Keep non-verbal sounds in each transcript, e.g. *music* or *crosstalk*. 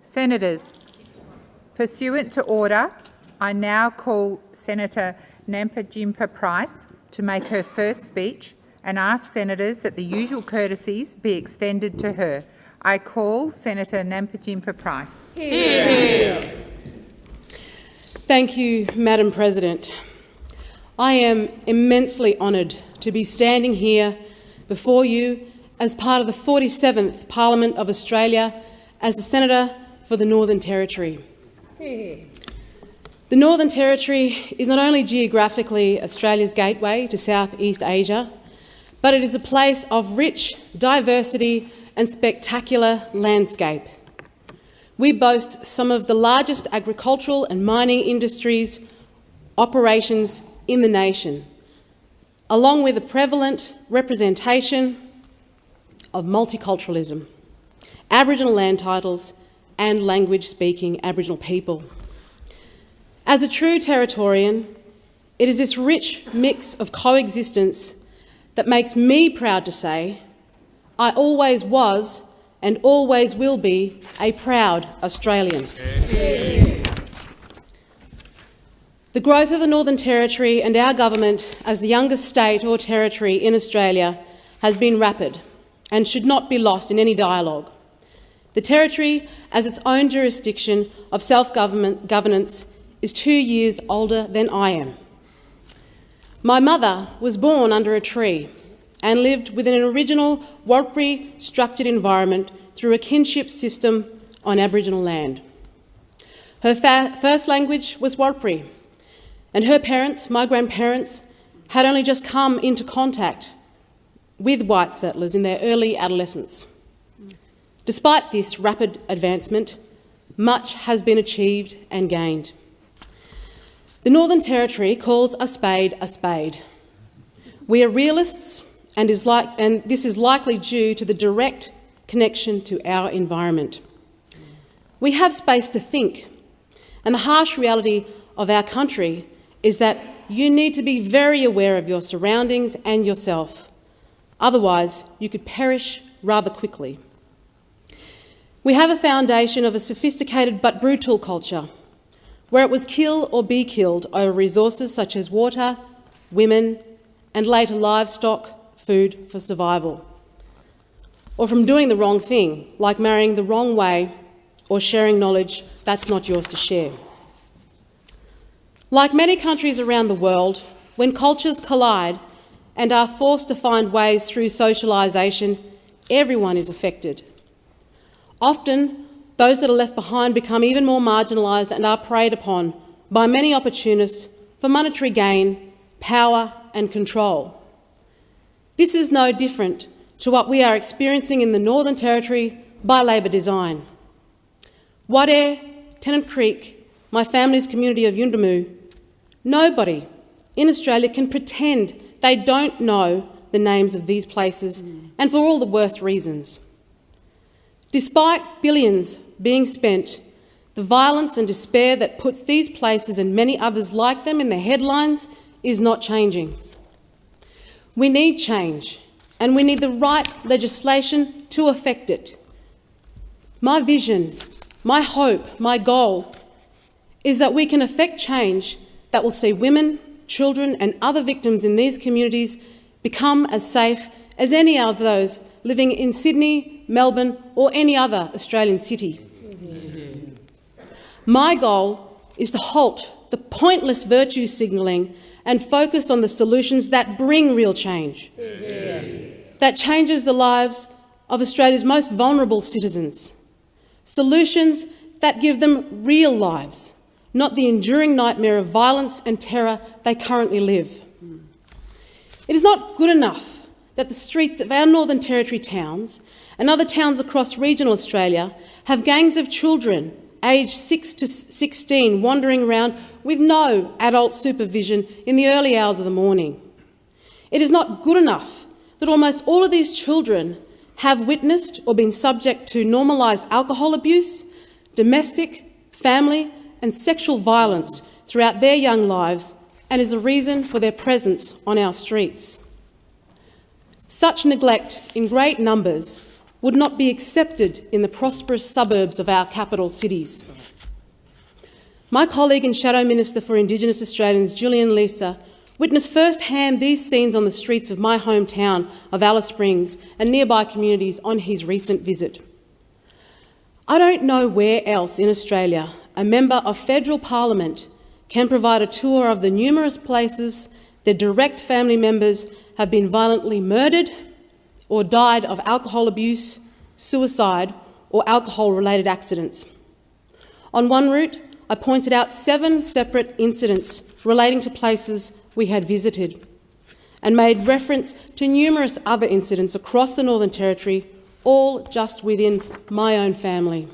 Senators, pursuant to order, I now call Senator Nampijinpa Price to make her first speech and ask senators that the usual courtesies be extended to her. I call Senator Nampijinpa Price. Here. Thank you, Madam President. I am immensely honoured to be standing here before you as part of the 47th Parliament of Australia as the Senator for the Northern Territory. The Northern Territory is not only geographically Australia's gateway to Southeast Asia, but it is a place of rich diversity and spectacular landscape. We boast some of the largest agricultural and mining industries operations in the nation, along with a prevalent representation of multiculturalism, Aboriginal land titles and language-speaking Aboriginal people. As a true Territorian, it is this rich mix of coexistence that makes me proud to say I always was and always will be a proud Australian. The growth of the Northern Territory and our government as the youngest state or territory in Australia has been rapid and should not be lost in any dialogue. The Territory, as its own jurisdiction of self-governance, is two years older than I am. My mother was born under a tree and lived within an original Warlpiri structured environment through a kinship system on Aboriginal land. Her first language was Warlpiri, and her parents, my grandparents, had only just come into contact with white settlers in their early adolescence. Despite this rapid advancement, much has been achieved and gained. The Northern Territory calls a spade a spade. We are realists and, like, and this is likely due to the direct connection to our environment. We have space to think, and the harsh reality of our country is that you need to be very aware of your surroundings and yourself. Otherwise, you could perish rather quickly. We have a foundation of a sophisticated but brutal culture, where it was kill or be killed over resources such as water, women, and later livestock, food for survival. Or from doing the wrong thing, like marrying the wrong way or sharing knowledge that's not yours to share. Like many countries around the world, when cultures collide and are forced to find ways through socialisation, everyone is affected. Often, those that are left behind become even more marginalised and are preyed upon by many opportunists for monetary gain, power and control. This is no different to what we are experiencing in the Northern Territory by Labor design. Wadeye, Tennant Creek, my family's community of Yuendumu, nobody in Australia can pretend they don't know the names of these places, mm. and for all the worst reasons. Despite billions being spent, the violence and despair that puts these places and many others like them in the headlines is not changing. We need change, and we need the right legislation to effect it. My vision, my hope, my goal is that we can effect change that will see women, children and other victims in these communities become as safe as any of those living in Sydney, Melbourne or any other Australian city. My goal is to halt the pointless virtue signalling and focus on the solutions that bring real change, that changes the lives of Australia's most vulnerable citizens, solutions that give them real lives, not the enduring nightmare of violence and terror they currently live. It is not good enough that the streets of our Northern Territory towns and other towns across regional Australia have gangs of children aged 6 to 16 wandering around with no adult supervision in the early hours of the morning. It is not good enough that almost all of these children have witnessed or been subject to normalised alcohol abuse, domestic, family and sexual violence throughout their young lives and is a reason for their presence on our streets. Such neglect in great numbers would not be accepted in the prosperous suburbs of our capital cities. My colleague and Shadow Minister for Indigenous Australians, Julian Leeser, witnessed firsthand these scenes on the streets of my hometown of Alice Springs and nearby communities on his recent visit. I don't know where else in Australia a member of federal parliament can provide a tour of the numerous places their direct family members have been violently murdered or died of alcohol abuse, suicide or alcohol-related accidents. On one route, I pointed out seven separate incidents relating to places we had visited and made reference to numerous other incidents across the Northern Territory, all just within my own family.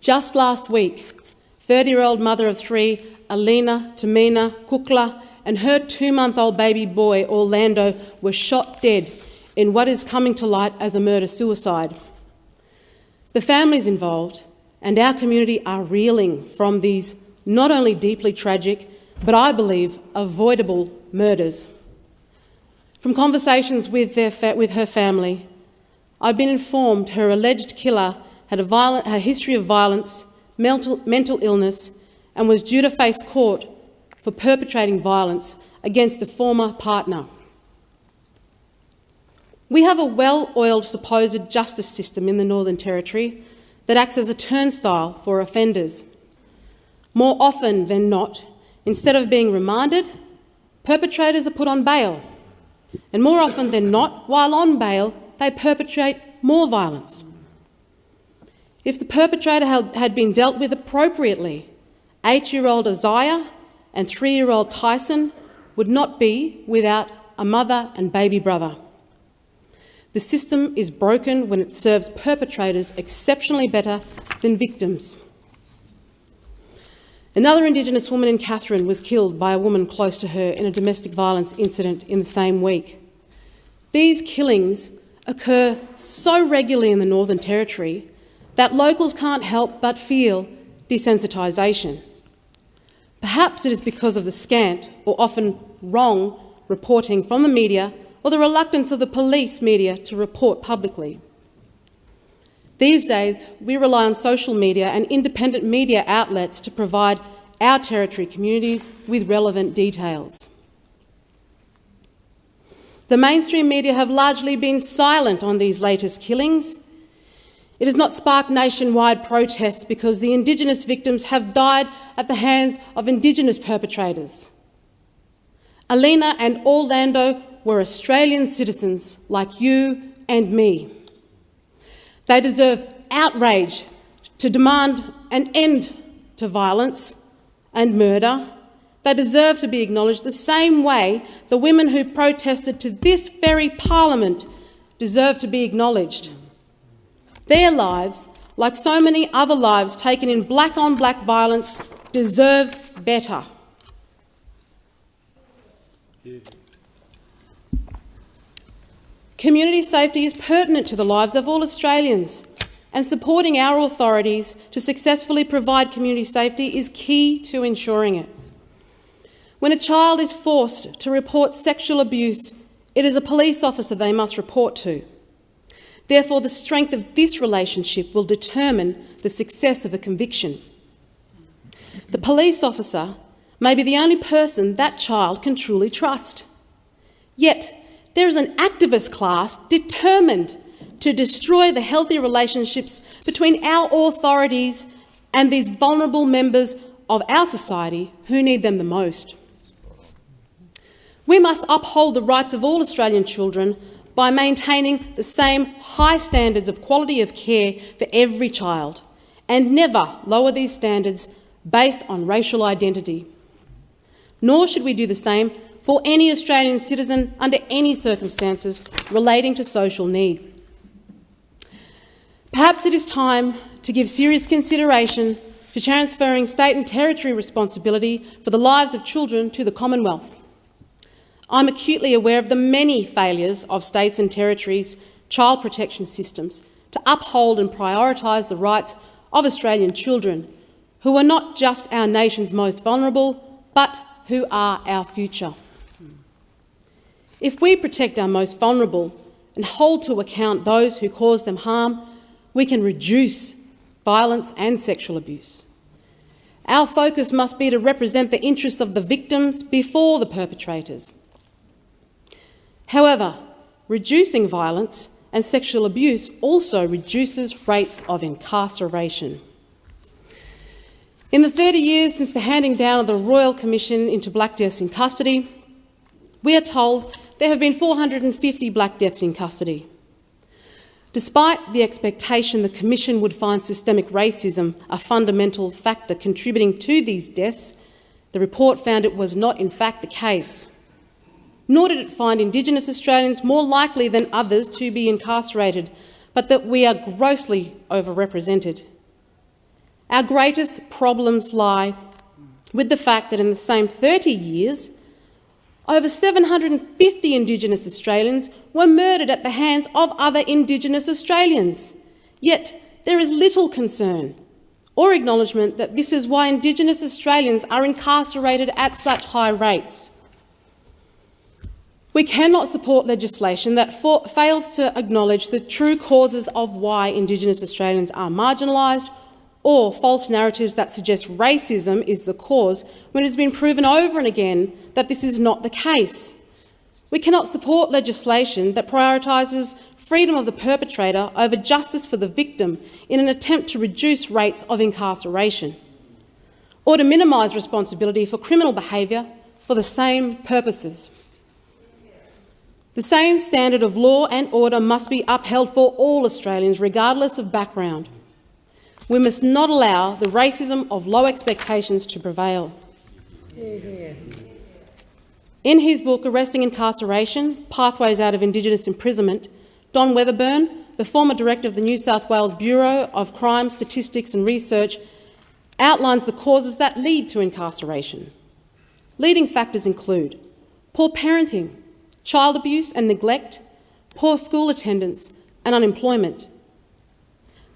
Just last week, 30-year-old mother of three, Alina Tamina Kukla, and her two-month-old baby boy, Orlando, were shot dead in what is coming to light as a murder-suicide. The families involved and our community are reeling from these not only deeply tragic, but I believe avoidable murders. From conversations with, with her family, I've been informed her alleged killer had a, violent, a history of violence, mental, mental illness, and was due to face court for perpetrating violence against a former partner. We have a well-oiled supposed justice system in the Northern Territory that acts as a turnstile for offenders. More often than not, instead of being remanded, perpetrators are put on bail. And more often than not, while on bail, they perpetrate more violence. If the perpetrator had been dealt with appropriately, eight-year-old Isaiah and three-year-old Tyson would not be without a mother and baby brother. The system is broken when it serves perpetrators exceptionally better than victims. Another Indigenous woman in Katherine was killed by a woman close to her in a domestic violence incident in the same week. These killings occur so regularly in the Northern Territory that locals can't help but feel desensitisation. Perhaps it is because of the scant or often wrong reporting from the media or the reluctance of the police media to report publicly. These days, we rely on social media and independent media outlets to provide our Territory communities with relevant details. The mainstream media have largely been silent on these latest killings. It has not sparked nationwide protests because the Indigenous victims have died at the hands of Indigenous perpetrators. Alina and Orlando were Australian citizens like you and me. They deserve outrage to demand an end to violence and murder. They deserve to be acknowledged the same way the women who protested to this very parliament deserve to be acknowledged. Their lives, like so many other lives taken in black-on-black -black violence, deserve better. Community safety is pertinent to the lives of all Australians, and supporting our authorities to successfully provide community safety is key to ensuring it. When a child is forced to report sexual abuse, it is a police officer they must report to. Therefore, the strength of this relationship will determine the success of a conviction. The police officer may be the only person that child can truly trust. Yet, there is an activist class determined to destroy the healthy relationships between our authorities and these vulnerable members of our society who need them the most. We must uphold the rights of all Australian children by maintaining the same high standards of quality of care for every child and never lower these standards based on racial identity. Nor should we do the same for any Australian citizen under any circumstances relating to social need. Perhaps it is time to give serious consideration to transferring state and territory responsibility for the lives of children to the Commonwealth. I'm acutely aware of the many failures of states and territories' child protection systems to uphold and prioritise the rights of Australian children, who are not just our nation's most vulnerable, but who are our future. If we protect our most vulnerable, and hold to account those who cause them harm, we can reduce violence and sexual abuse. Our focus must be to represent the interests of the victims before the perpetrators. However, reducing violence and sexual abuse also reduces rates of incarceration. In the 30 years since the handing down of the Royal Commission into Black Deaths in custody, we are told there have been 450 Black Deaths in custody. Despite the expectation the Commission would find systemic racism a fundamental factor contributing to these deaths, the report found it was not in fact the case. Nor did it find Indigenous Australians more likely than others to be incarcerated, but that we are grossly overrepresented. Our greatest problems lie with the fact that in the same 30 years, over 750 Indigenous Australians were murdered at the hands of other Indigenous Australians. Yet there is little concern or acknowledgement that this is why Indigenous Australians are incarcerated at such high rates. We cannot support legislation that fails to acknowledge the true causes of why Indigenous Australians are marginalised or false narratives that suggest racism is the cause when it has been proven over and again that this is not the case. We cannot support legislation that prioritises freedom of the perpetrator over justice for the victim in an attempt to reduce rates of incarceration, or to minimise responsibility for criminal behaviour for the same purposes. The same standard of law and order must be upheld for all Australians, regardless of background. We must not allow the racism of low expectations to prevail. In his book Arresting Incarceration, Pathways Out of Indigenous Imprisonment, Don Weatherburn, the former director of the New South Wales Bureau of Crime, Statistics and Research, outlines the causes that lead to incarceration. Leading factors include poor parenting, child abuse and neglect, poor school attendance and unemployment.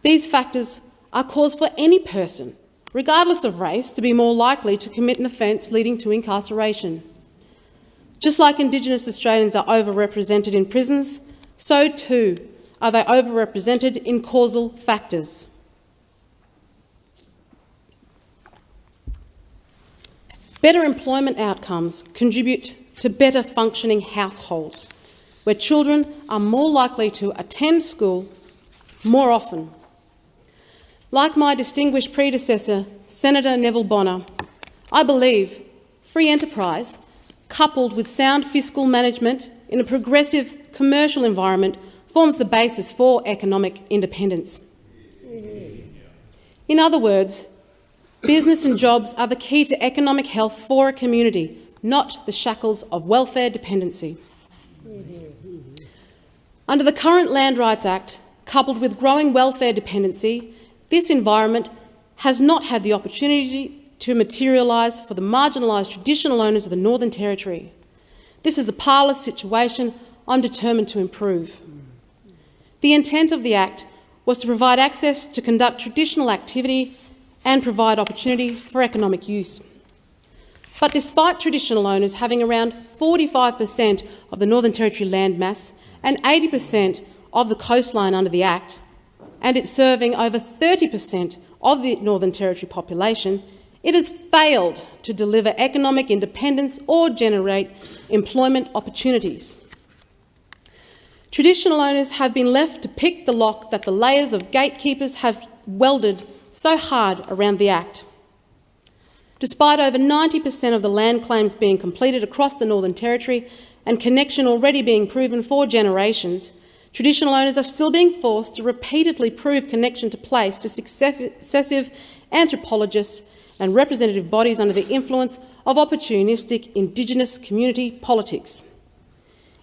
These factors are cause for any person, regardless of race, to be more likely to commit an offence leading to incarceration. Just like Indigenous Australians are overrepresented in prisons, so too are they overrepresented in causal factors. Better employment outcomes contribute to better functioning households, where children are more likely to attend school more often like my distinguished predecessor, Senator Neville Bonner, I believe free enterprise, coupled with sound fiscal management in a progressive commercial environment, forms the basis for economic independence. In other words, business and jobs are the key to economic health for a community, not the shackles of welfare dependency. Under the current Land Rights Act, coupled with growing welfare dependency, this environment has not had the opportunity to materialise for the marginalised traditional owners of the Northern Territory. This is a parlous situation I'm determined to improve. The intent of the Act was to provide access to conduct traditional activity and provide opportunity for economic use. But despite traditional owners having around 45 per cent of the Northern Territory land mass and 80 per cent of the coastline under the Act, and it's serving over 30 per cent of the Northern Territory population, it has failed to deliver economic independence or generate employment opportunities. Traditional owners have been left to pick the lock that the layers of gatekeepers have welded so hard around the Act. Despite over 90 per cent of the land claims being completed across the Northern Territory and connection already being proven for generations, Traditional owners are still being forced to repeatedly prove connection to place to successive anthropologists and representative bodies under the influence of opportunistic Indigenous community politics.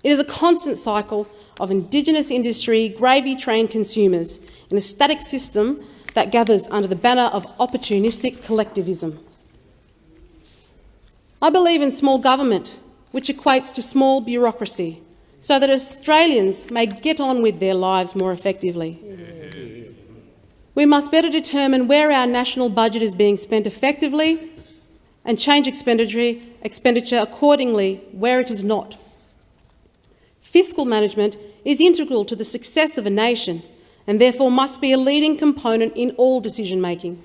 It is a constant cycle of Indigenous industry gravy-trained consumers in a static system that gathers under the banner of opportunistic collectivism. I believe in small government, which equates to small bureaucracy, so that Australians may get on with their lives more effectively. We must better determine where our national budget is being spent effectively and change expenditure accordingly where it is not. Fiscal management is integral to the success of a nation and therefore must be a leading component in all decision-making.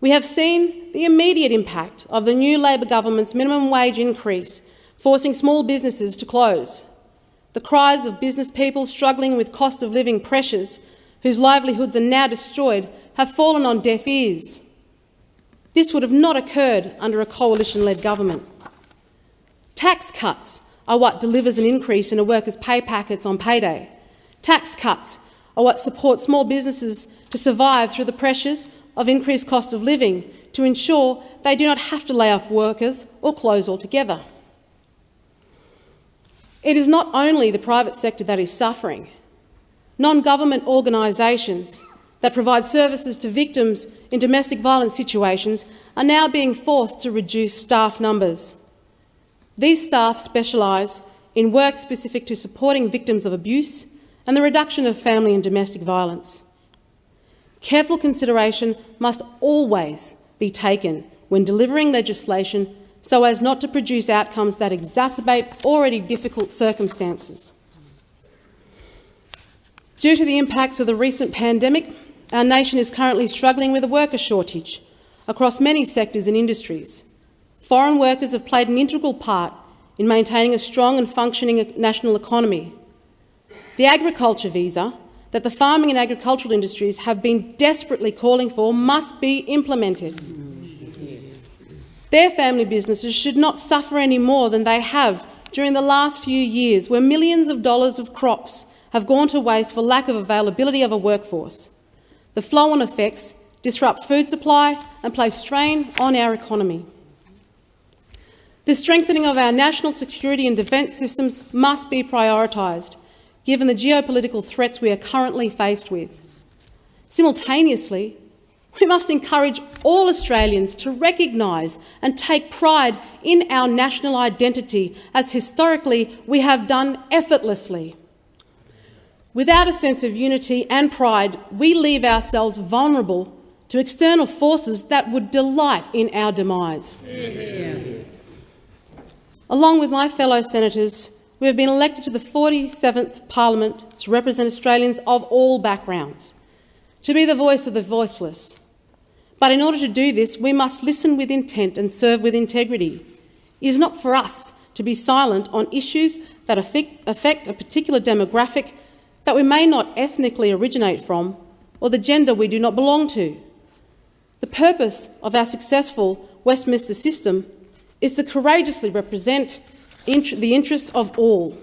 We have seen the immediate impact of the new Labor government's minimum wage increase, forcing small businesses to close. The cries of business people struggling with cost of living pressures, whose livelihoods are now destroyed, have fallen on deaf ears. This would have not occurred under a coalition-led government. Tax cuts are what delivers an increase in a worker's pay packets on payday. Tax cuts are what support small businesses to survive through the pressures of increased cost of living to ensure they do not have to lay off workers or close altogether. It is not only the private sector that is suffering. Non-government organisations that provide services to victims in domestic violence situations are now being forced to reduce staff numbers. These staff specialise in work specific to supporting victims of abuse and the reduction of family and domestic violence. Careful consideration must always be taken when delivering legislation so as not to produce outcomes that exacerbate already difficult circumstances. Due to the impacts of the recent pandemic, our nation is currently struggling with a worker shortage across many sectors and industries. Foreign workers have played an integral part in maintaining a strong and functioning national economy. The agriculture visa that the farming and agricultural industries have been desperately calling for must be implemented. Their family businesses should not suffer any more than they have during the last few years, where millions of dollars of crops have gone to waste for lack of availability of a workforce. The flow-on effects disrupt food supply and place strain on our economy. The strengthening of our national security and defence systems must be prioritised, given the geopolitical threats we are currently faced with. Simultaneously, we must encourage all Australians to recognise and take pride in our national identity, as historically we have done effortlessly. Without a sense of unity and pride, we leave ourselves vulnerable to external forces that would delight in our demise. Yeah. Along with my fellow senators, we have been elected to the 47th Parliament to represent Australians of all backgrounds, to be the voice of the voiceless. But in order to do this, we must listen with intent and serve with integrity. It is not for us to be silent on issues that affect a particular demographic that we may not ethnically originate from or the gender we do not belong to. The purpose of our successful Westminster system is to courageously represent the interests of all.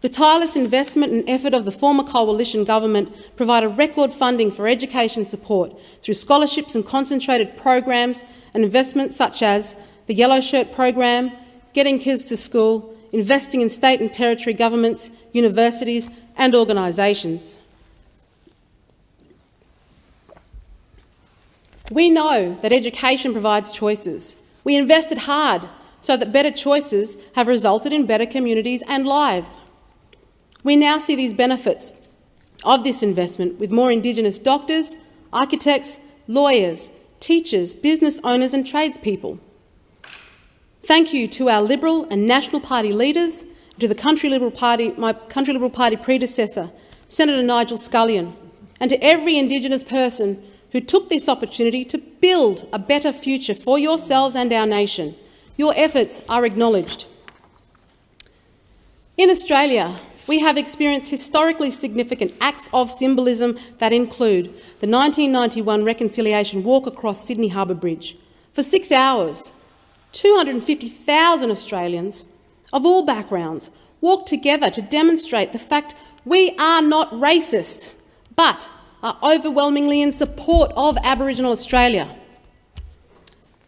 The tireless investment and effort of the former coalition government provided record funding for education support through scholarships and concentrated programs and investments such as the Yellow Shirt program, Getting Kids to School, investing in state and territory governments, universities and organisations. We know that education provides choices. We invested hard so that better choices have resulted in better communities and lives. We now see these benefits of this investment with more Indigenous doctors, architects, lawyers, teachers, business owners and tradespeople. Thank you to our Liberal and National Party leaders, to the Country Liberal Party, my Country Liberal Party predecessor, Senator Nigel Scullion, and to every Indigenous person who took this opportunity to build a better future for yourselves and our nation. Your efforts are acknowledged. In Australia, we have experienced historically significant acts of symbolism that include the 1991 Reconciliation Walk across Sydney Harbour Bridge. For six hours, 250,000 Australians of all backgrounds walked together to demonstrate the fact we are not racist, but are overwhelmingly in support of Aboriginal Australia.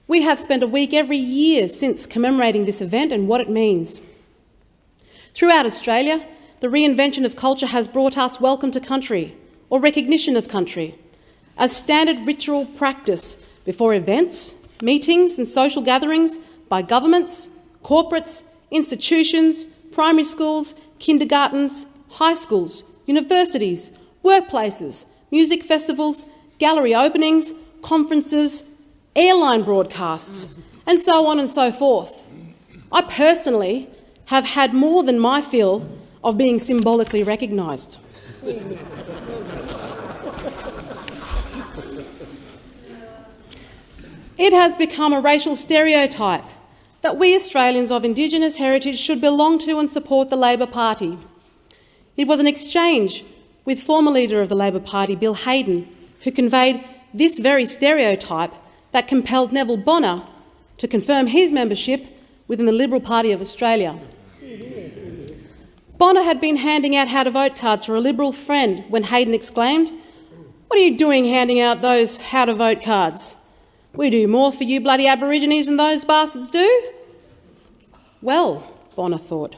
We have spent a week every year since commemorating this event and what it means. Throughout Australia, the reinvention of culture has brought us welcome to country, or recognition of country, as standard ritual practice before events, meetings and social gatherings by governments, corporates, institutions, primary schools, kindergartens, high schools, universities, workplaces, music festivals, gallery openings, conferences, airline broadcasts, and so on and so forth. I personally have had more than my fill of being symbolically recognised. It has become a racial stereotype that we Australians of Indigenous heritage should belong to and support the Labor Party. It was an exchange with former leader of the Labor Party, Bill Hayden, who conveyed this very stereotype that compelled Neville Bonner to confirm his membership within the Liberal Party of Australia. Bonner had been handing out how-to-vote cards for a Liberal friend when Hayden exclaimed, what are you doing handing out those how-to-vote cards? We do more for you bloody Aborigines than those bastards do? Well, Bonner thought,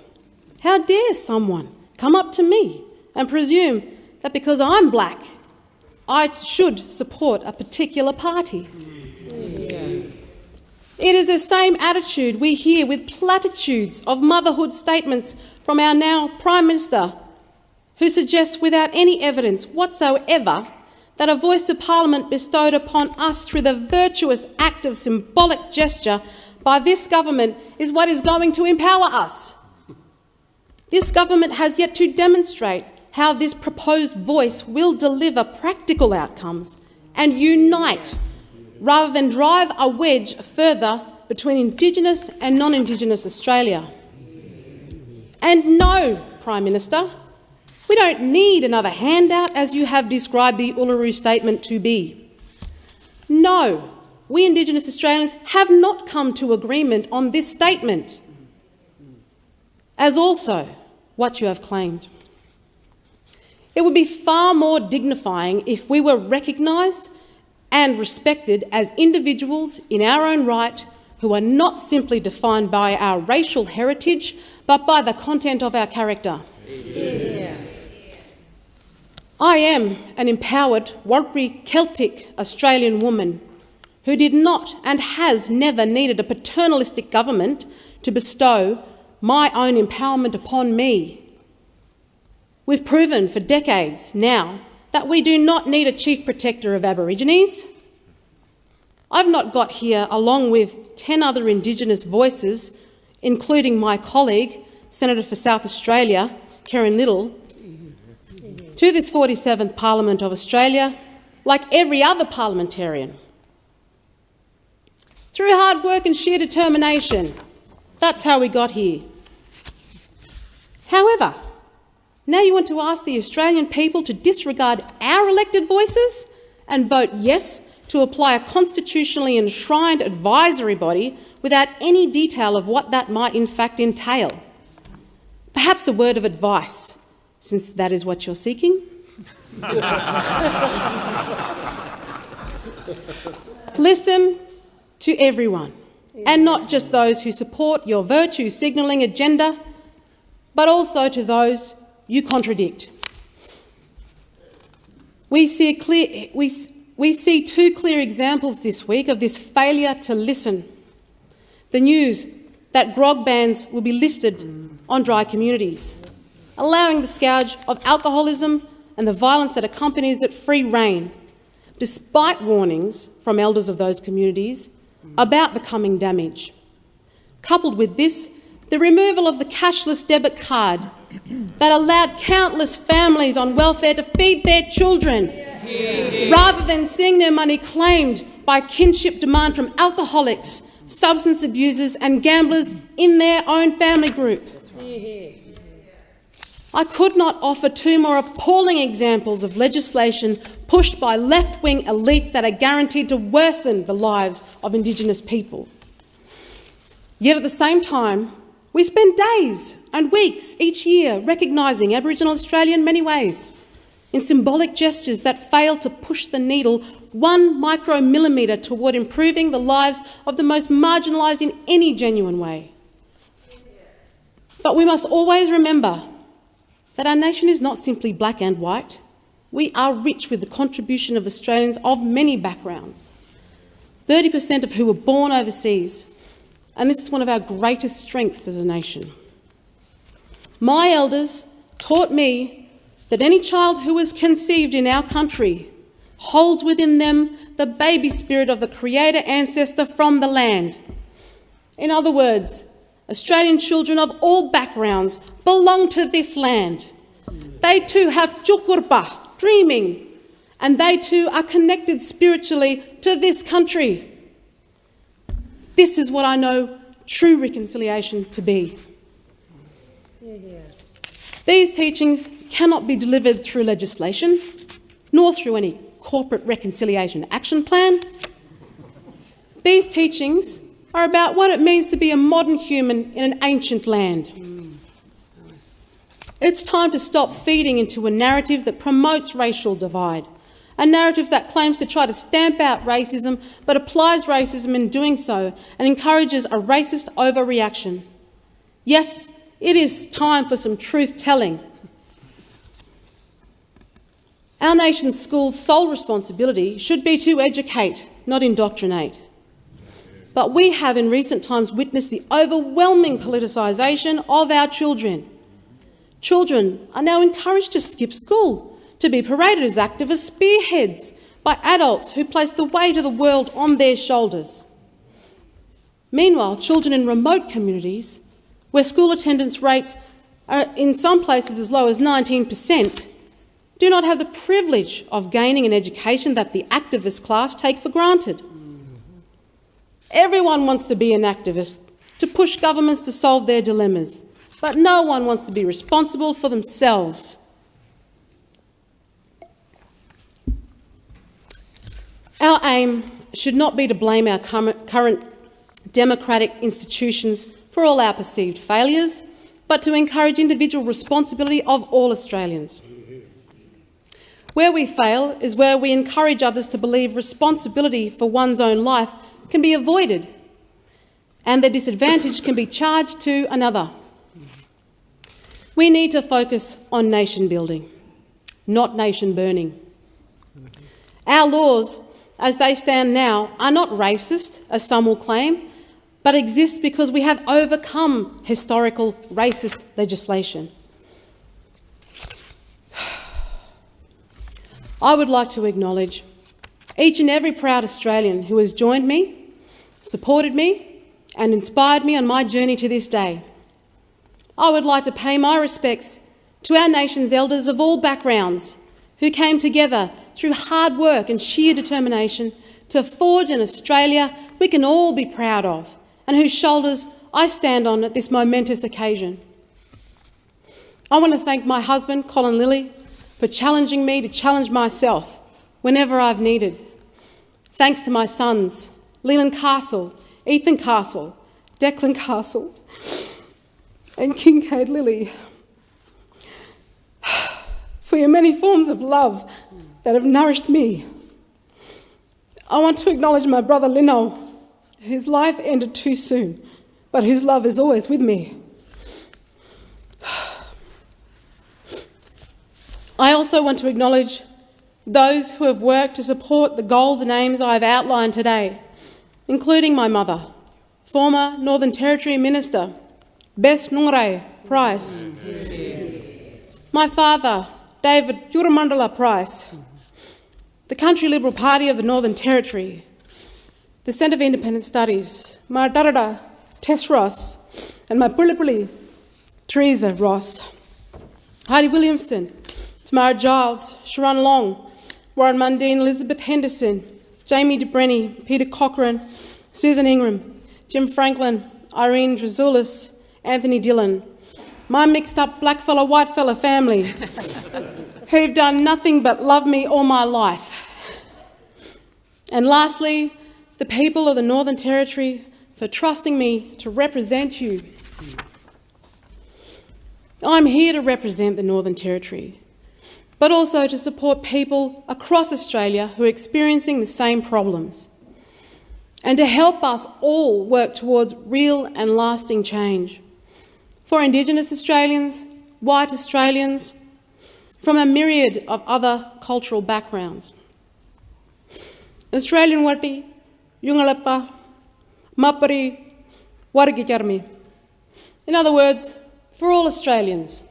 how dare someone come up to me and presume that because I'm black, I should support a particular party. It is the same attitude we hear with platitudes of motherhood statements from our now Prime Minister, who suggests without any evidence whatsoever that a voice to Parliament bestowed upon us through the virtuous act of symbolic gesture by this government is what is going to empower us. This government has yet to demonstrate how this proposed voice will deliver practical outcomes and unite rather than drive a wedge further between Indigenous and non-Indigenous Australia. And no, Prime Minister, we don't need another handout as you have described the Uluru Statement to be. No, we Indigenous Australians have not come to agreement on this statement, as also what you have claimed. It would be far more dignifying if we were recognised and respected as individuals in our own right who are not simply defined by our racial heritage but by the content of our character. Yeah. I am an empowered Warlpiri Celtic Australian woman who did not and has never needed a paternalistic government to bestow my own empowerment upon me. We've proven for decades now that we do not need a chief protector of Aborigines. I've not got here along with 10 other Indigenous voices, including my colleague, Senator for South Australia, Kerrynne Liddle, to this 47th Parliament of Australia like every other parliamentarian. Through hard work and sheer determination. That's how we got here. However, now you want to ask the Australian people to disregard our elected voices and vote yes to apply a constitutionally enshrined advisory body without any detail of what that might in fact entail. Perhaps a word of advice, since that is what you're seeking. *laughs* Listen to everyone, and not just those who support your virtue signalling agenda, but also to those you contradict. We see, clear, we, we see two clear examples this week of this failure to listen. The news that grog bans will be lifted on dry communities, allowing the scourge of alcoholism and the violence that accompanies it free rein, despite warnings from elders of those communities about the coming damage. Coupled with this, the removal of the cashless debit card that allowed countless families on welfare to feed their children rather than seeing their money claimed by kinship demand from alcoholics, substance abusers and gamblers in their own family group. I could not offer two more appalling examples of legislation pushed by left-wing elites that are guaranteed to worsen the lives of Indigenous people. Yet at the same time, we spend days and weeks each year recognising Aboriginal Australia in many ways, in symbolic gestures that fail to push the needle one micromillimetre toward improving the lives of the most marginalised in any genuine way. But we must always remember that our nation is not simply black and white. We are rich with the contribution of Australians of many backgrounds, 30% of who were born overseas, and this is one of our greatest strengths as a nation. My elders taught me that any child who is conceived in our country holds within them the baby spirit of the creator ancestor from the land. In other words, Australian children of all backgrounds belong to this land. They too have jukurrpa, dreaming, and they too are connected spiritually to this country. This is what I know true reconciliation to be. These teachings cannot be delivered through legislation, nor through any corporate reconciliation action plan. These teachings are about what it means to be a modern human in an ancient land. It's time to stop feeding into a narrative that promotes racial divide, a narrative that claims to try to stamp out racism but applies racism in doing so and encourages a racist overreaction. Yes, it is time for some truth-telling. Our nation's schools' sole responsibility should be to educate, not indoctrinate. But we have in recent times witnessed the overwhelming politicisation of our children. Children are now encouraged to skip school, to be paraded as activist spearheads by adults who place the weight of the world on their shoulders. Meanwhile, children in remote communities, where school attendance rates are in some places as low as 19 per cent, do not have the privilege of gaining an education that the activist class take for granted. Everyone wants to be an activist, to push governments to solve their dilemmas, but no one wants to be responsible for themselves. Our aim should not be to blame our current democratic institutions for all our perceived failures, but to encourage individual responsibility of all Australians. Where we fail is where we encourage others to believe responsibility for one's own life can be avoided and the disadvantage can be charged to another. We need to focus on nation building, not nation burning. Our laws, as they stand now, are not racist, as some will claim, but exist because we have overcome historical racist legislation. *sighs* I would like to acknowledge each and every proud Australian who has joined me, supported me and inspired me on my journey to this day. I would like to pay my respects to our nation's elders of all backgrounds who came together through hard work and sheer determination to forge an Australia we can all be proud of and whose shoulders I stand on at this momentous occasion. I want to thank my husband, Colin Lilly, for challenging me to challenge myself whenever I've needed. Thanks to my sons, Leland Castle, Ethan Castle, Declan Castle, and Kincaid Lilly, for your many forms of love that have nourished me. I want to acknowledge my brother Lino, whose life ended too soon, but whose love is always with me. I also want to acknowledge those who have worked to support the goals and aims I have outlined today, including my mother, former Northern Territory Minister, Bess Nungarrayi Price, my father, David Juramandala Price, the Country Liberal Party of the Northern Territory, the Centre for Independent Studies, my Darada Tess Ross, and my Pulipuli Teresa Ross, Heidi Williamson, Tamara Giles, Sharon Long, Warren Mundine, Elizabeth Henderson, Jamie DeBrenny, Peter Cochran, Susan Ingram, Jim Franklin, Irene Drazoulis, Anthony Dillon, my mixed up blackfella, whitefella family, *laughs* who've done nothing but love me all my life. And lastly, the people of the Northern Territory for trusting me to represent you. I'm here to represent the Northern Territory but also to support people across Australia who are experiencing the same problems, and to help us all work towards real and lasting change. For Indigenous Australians, white Australians, from a myriad of other cultural backgrounds. Australian Wati, Yungalapa, Mapari, Warigikarmi. In other words, for all Australians,